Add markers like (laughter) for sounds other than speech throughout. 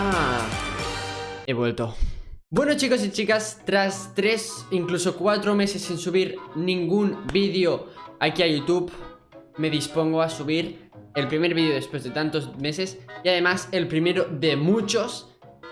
Ah, he vuelto. Bueno chicos y chicas, tras 3, incluso 4 meses sin subir ningún vídeo aquí a YouTube, me dispongo a subir el primer vídeo después de tantos meses y además el primero de muchos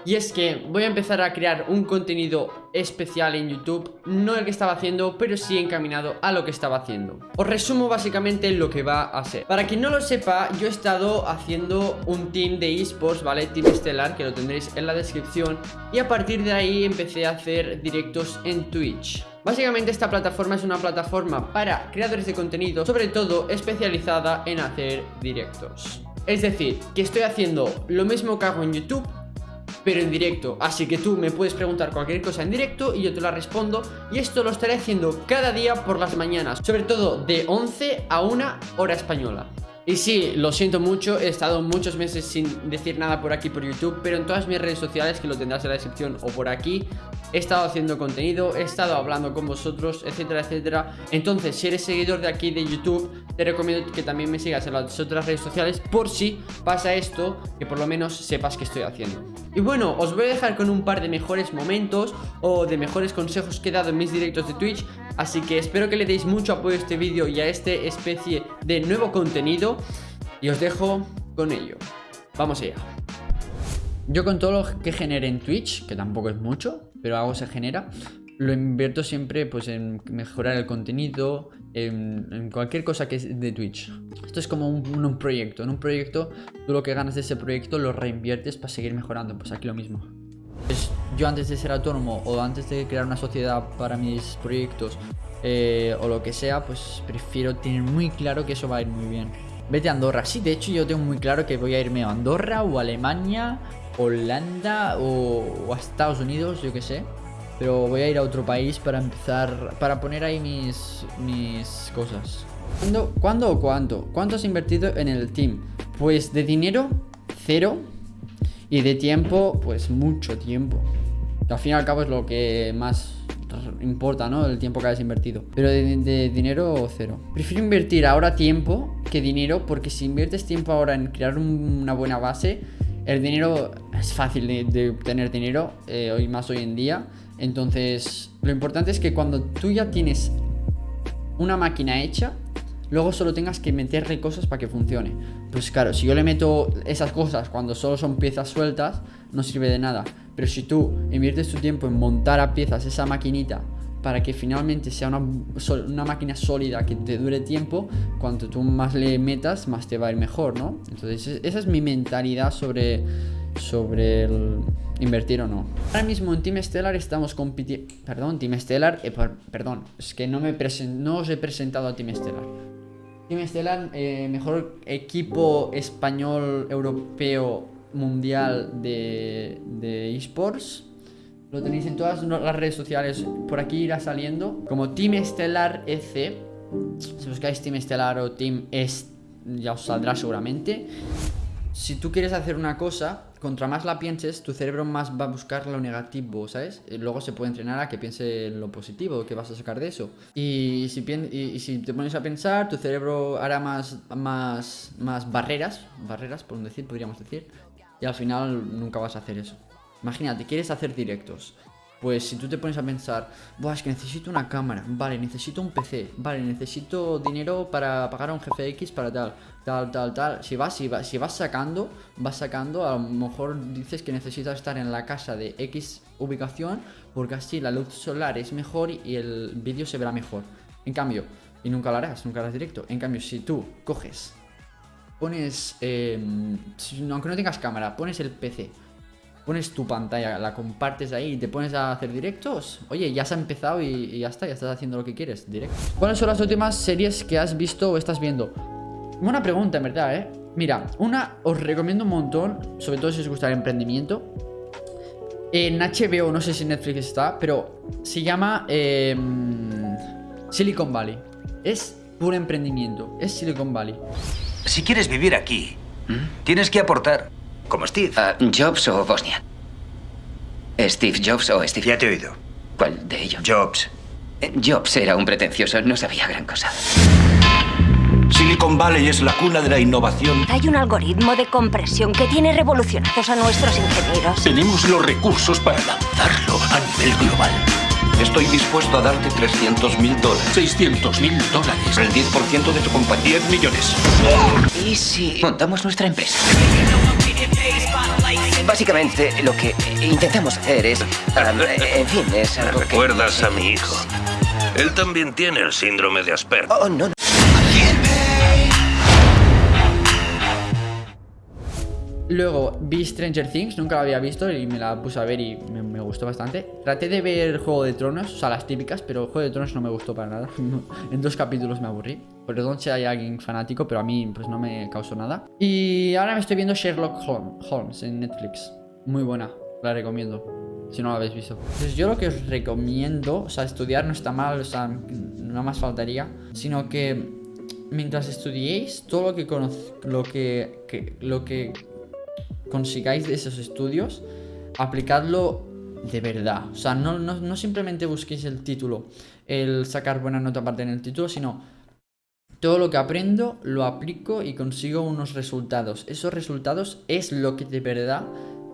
y es que voy a empezar a crear un contenido especial en YouTube No el que estaba haciendo, pero sí encaminado a lo que estaba haciendo. Os resumo básicamente lo que va a ser. Para quien no lo sepa, yo he estado haciendo un team de esports, ¿vale? Team Estelar, que lo tendréis en la descripción. Y a partir de ahí empecé a hacer directos en Twitch. Básicamente esta plataforma es una plataforma para creadores de contenido Sobre todo especializada en hacer directos. Es decir, que estoy haciendo lo mismo que hago en YouTube pero en directo. Así que tú me puedes preguntar cualquier cosa en directo y yo te la respondo. Y esto lo estaré haciendo cada día por las mañanas Sobre todo de 11 a 1 hora española. Y sí, lo siento mucho, he estado muchos meses sin decir nada por aquí por YouTube Pero en todas mis redes sociales, que lo tendrás en la descripción o por aquí He estado haciendo contenido, he estado hablando con vosotros, etcétera, etcétera. Entonces, si eres seguidor de aquí de YouTube Te recomiendo que también me sigas en las otras redes sociales Por si pasa esto, que por lo menos sepas que estoy haciendo. Y bueno, os voy a dejar con un par de mejores momentos O de mejores consejos que he dado en mis directos de Twitch Así que espero que le deis mucho apoyo a este vídeo y a este especie de nuevo contenido Y os dejo con ello. Vamos allá. Yo con todo lo que genere en Twitch, que tampoco es mucho, pero algo se genera Lo invierto siempre pues en mejorar el contenido, en, cualquier cosa que es de Twitch Esto es como un, proyecto, en un proyecto tú lo que ganas de ese proyecto lo reinviertes para seguir mejorando Pues aquí lo mismo pues yo antes de ser autónomo o antes de crear una sociedad para mis proyectos eh, o lo que sea, pues prefiero tener muy claro que eso va a ir muy bien. Vete a Andorra. Sí, de hecho yo tengo muy claro que voy a irme a Andorra o Alemania, Holanda o, a Estados Unidos, yo que sé. Pero voy a ir a otro país para empezar, para poner ahí mis, mis cosas. ¿Cuándo, ¿Cuándo o cuánto? ¿Cuánto has invertido en el team? Pues de dinero, cero. Y de tiempo, pues mucho tiempo. al fin y al cabo es lo que más importa, ¿no? El tiempo que hayas invertido. Pero de, dinero, cero. Prefiero invertir ahora tiempo que dinero, porque si inviertes tiempo ahora en crear una buena base, el dinero es fácil de, obtener dinero, eh, hoy más hoy en día. Entonces, lo importante es que cuando tú ya tienes una máquina hecha, luego solo tengas que meterle cosas para que funcione. Pues claro, si yo le meto esas cosas cuando solo son piezas sueltas, no sirve de nada. Pero si tú inviertes tu tiempo en montar a piezas esa maquinita para que finalmente sea una, una, máquina sólida que te dure tiempo, cuanto tú más le metas, más te va a ir mejor, ¿no? Entonces esa es mi mentalidad sobre, sobre el invertir o no. Ahora mismo en Team Stellar estamos compitiendo... Perdón, Team Stellar... Eh, perdón, es que no, me no os he presentado a Team Stellar. Team Stellar, eh, mejor equipo español, europeo, mundial de, de esports. Lo tenéis en todas las redes sociales. Por aquí irá saliendo. Como Team Estelar EC. Si buscáis Team Estelar o Team Est, ya os saldrá seguramente. Si tú quieres hacer una cosa, contra más la pienses, tu cerebro más va a buscar lo negativo, ¿sabes? Y luego se puede entrenar a que piense en lo positivo, que vas a sacar de eso. Y si, y, si te pones a pensar, tu cerebro hará más, más, más barreras, barreras, por decir, podríamos decir. Y al final nunca vas a hacer eso. Imagínate, quieres hacer directos. Pues si tú te pones a pensar, Buah, es que necesito una cámara, vale, necesito un PC, vale, necesito dinero para pagar a un jefe X para tal, tal, tal, tal. Si vas, si vas, si vas sacando, vas sacando, a lo mejor dices que necesitas estar en la casa de X ubicación, porque así la luz solar es mejor y el vídeo se verá mejor. En cambio, y nunca lo harás, nunca harás directo. En cambio, si tú coges, pones, eh, aunque no tengas cámara, pones el PC pones tu pantalla, la compartes ahí y te pones a hacer directos, oye, ya se ha empezado y, ya está, ya estás haciendo lo que quieres, directo. ¿Cuáles son las últimas series que has visto o estás viendo? Buena pregunta, en verdad, ¿eh? Mira, una os recomiendo un montón, sobre todo si os gusta el emprendimiento. En HBO, no sé si Netflix está, pero se llama em, Silicon Valley. Es puro emprendimiento, es Silicon Valley. Si quieres vivir aquí, tienes que aportar. Como Steve. Ah, ¿Jobs o Bosnia? ¿Steve Jobs o Steve? Ya te he oído. ¿Cuál de ellos? Jobs. Eh, Jobs era un pretencioso, no sabía gran cosa. Silicon Valley es la cuna de la innovación. Hay un algoritmo de compresión que tiene revolucionados a nuestros ingenieros. Tenemos los recursos para lanzarlo a nivel global. Estoy dispuesto a darte 300 mil dólares. 600 mil dólares. El 10% de tu compañía. 10 millones. ¿Y si montamos nuestra empresa? Básicamente, lo que intentamos hacer es... um, en fin, es algo que... Recuerdas a mi hijo. Él también tiene el síndrome de Asperger. Oh, no, no. Luego vi Stranger Things, nunca la había visto y me la puse a ver y me, gustó bastante. Traté de ver Juego de Tronos, o sea, las típicas, pero Juego de Tronos no me gustó para nada. (laughs) en dos capítulos me aburrí. Perdón si hay alguien fanático, pero a mí pues no me causó nada. Y ahora me estoy viendo Sherlock Holm- Holmes en Netflix. Muy buena, la recomiendo. Si no la habéis visto. Entonces yo lo que os recomiendo, o sea, estudiar no está mal, o sea, no más faltaría. Sino que mientras estudiéis, todo lo que lo que- lo que consigáis esos estudios, aplicadlo de verdad. O sea, no, no, no simplemente busquéis el título, el sacar buena nota aparte en el título, sino todo lo que aprendo lo aplico y consigo unos resultados. Esos resultados es lo que de verdad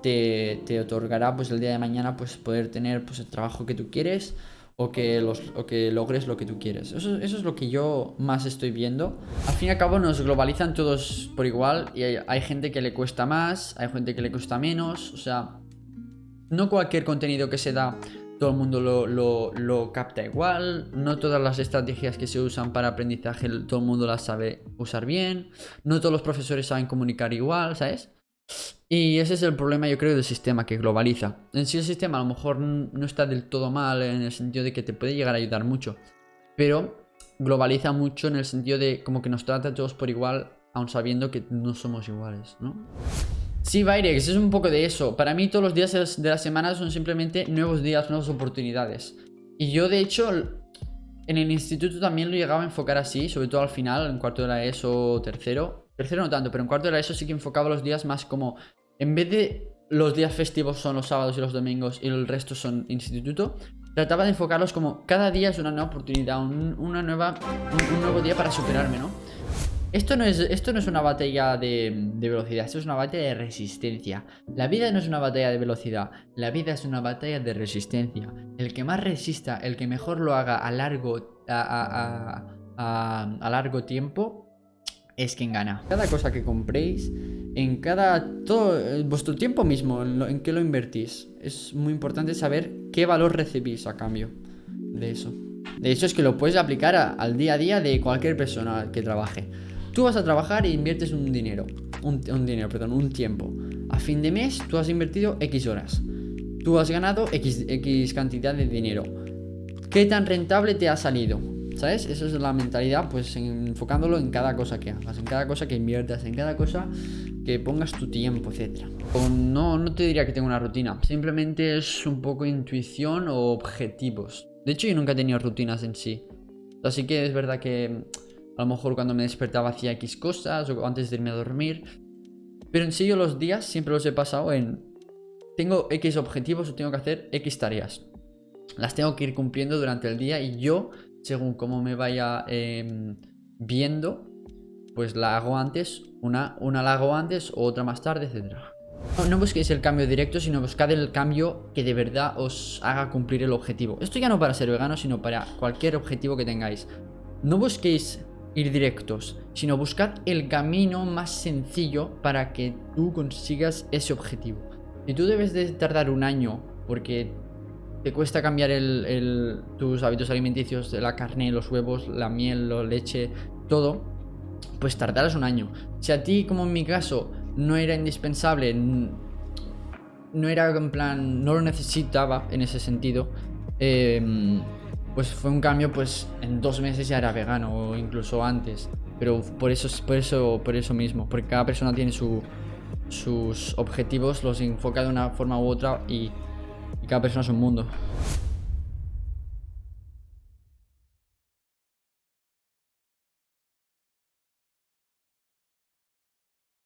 te, te otorgará pues el día de mañana pues poder tener pues el trabajo que tú quieres o que, los, o que logres lo que tú quieres. Eso, eso es lo que yo más estoy viendo. Al fin y al cabo nos globalizan todos por igual y hay, hay gente que le cuesta más, hay gente que le cuesta menos, o sea, no cualquier contenido que se da todo el mundo lo, lo- lo capta igual, no todas las estrategias que se usan para aprendizaje todo el mundo las sabe usar bien, no todos los profesores saben comunicar igual, ¿sabes? Y ese es el problema yo creo del sistema que globaliza. En sí el sistema a lo mejor no está del todo mal en el sentido de que te puede llegar a ayudar mucho, pero globaliza mucho en el sentido de como que nos trata a todos por igual, aun sabiendo que no somos iguales, ¿no? Sí, Virex, es un poco de eso. Para mí todos los días de la semana son simplemente nuevos días, nuevas oportunidades. Y yo de hecho en el instituto también lo llegaba a enfocar así, sobre todo al final, en cuarto de la ESO tercero. Tercero no tanto, pero en cuarto de la ESO sí que enfocaba los días más como... En vez de los días festivos son los sábados y los domingos y el resto son instituto, trataba de enfocarlos como cada día es una nueva oportunidad, un, una nueva, un, nuevo día para superarme, ¿no? Esto no es, esto no es una batalla de, velocidad, esto es una batalla de resistencia. La vida no es una batalla de velocidad, la vida es una batalla de resistencia. El que más resista, el que mejor lo haga a largo, a- a- a- a largo tiempo, es quien gana. Cada cosa que compréis, en cada... todo eh, vuestro tiempo mismo, en, qué lo invertís. Es muy importante saber qué valor recibís a cambio de eso. De hecho, es que lo puedes aplicar al día a día de cualquier persona que trabaje. Tú vas a trabajar e inviertes un dinero. Un, un dinero, perdón, un tiempo. A fin de mes, tú has invertido X horas. Tú has ganado X, X cantidad de dinero. ¿Qué tan rentable te ha salido? ¿Sabes? Esa es la mentalidad, pues en- enfocándolo en cada cosa que hagas, en cada cosa que inviertas, en cada cosa que pongas tu tiempo, etc. no, no te diría que tengo una rutina, simplemente es un poco intuición o objetivos. De hecho, yo nunca he tenido rutinas en sí. Así que es verdad que a lo mejor cuando me despertaba hacía X cosas o antes de irme a dormir. Pero en sí yo los días siempre los he pasado en... Tengo X objetivos o tengo que hacer X tareas. Las tengo que ir cumpliendo durante el día y yo, según cómo me vaya em, viendo, pues la hago antes, una, una la hago antes, otra más tarde, etc. No, busquéis el cambio directo, sino buscad el cambio que de verdad os haga cumplir el objetivo. Esto ya no para ser vegano, sino para cualquier objetivo que tengáis. No busquéis ir directos, sino buscad el camino más sencillo para que tú consigas ese objetivo. Si tú debes de tardar un año porque te cuesta cambiar el- el- tus hábitos alimenticios, la carne, los huevos, la miel, la leche, todo, pues tardarás un año. Si a ti, como en mi caso, no era indispensable, no era en plan, no lo necesitaba en ese sentido, em, pues fue un cambio, pues en dos meses ya era vegano o incluso antes. Pero por eso, por eso, por eso mismo, porque cada persona tiene su, sus objetivos, los enfoca de una forma u otra y, y cada persona es un mundo.